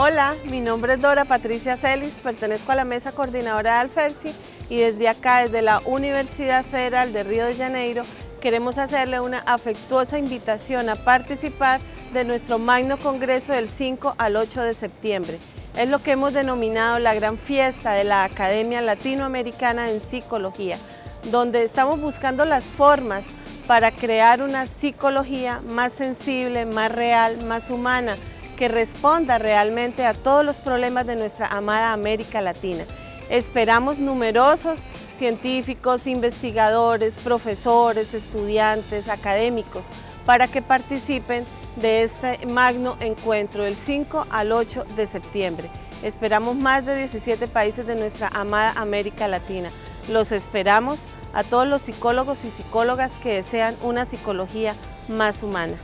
Hola, mi nombre es Dora Patricia Celis, pertenezco a la mesa coordinadora de Alfersi y desde acá, desde la Universidad Federal de Río de Janeiro, queremos hacerle una afectuosa invitación a participar de nuestro Magno Congreso del 5 al 8 de septiembre. Es lo que hemos denominado la gran fiesta de la Academia Latinoamericana en Psicología, donde estamos buscando las formas para crear una psicología más sensible, más real, más humana, que responda realmente a todos los problemas de nuestra amada América Latina. Esperamos numerosos científicos, investigadores, profesores, estudiantes, académicos, para que participen de este magno encuentro del 5 al 8 de septiembre. Esperamos más de 17 países de nuestra amada América Latina. Los esperamos a todos los psicólogos y psicólogas que desean una psicología más humana.